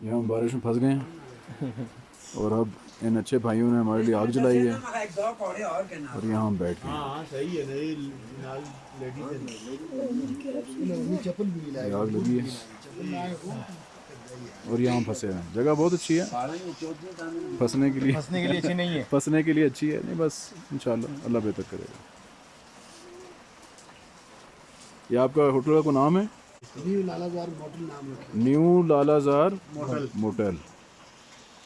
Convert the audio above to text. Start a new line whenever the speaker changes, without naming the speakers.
یہاں ہم بارش میں پھنس گئے ہیں۔ اور اب ان اچھے بھائیوں نے ہمارے لیے آگ جلائی ہے۔ اور یہاں ہم بیٹھ گئے ہیں۔
ہاں صحیح ہے نہیں نال لیڈیز
یہ آگ لگی ہے۔ اور یہاں ہم پھنسے ہیں۔ جگہ بہت اچھی ہے۔ پھنسنے کے لیے۔
ہنسنے کے لیے اچھی نہیں ہے۔
پھنسنے کے لیے اچھی ہے۔ نہیں بس انشاءاللہ اللہ بہتر کرے گا۔ یہ آپ کا ہوٹل کا کوئی نام ہے؟ New Lalazar motel new Lalazar motel.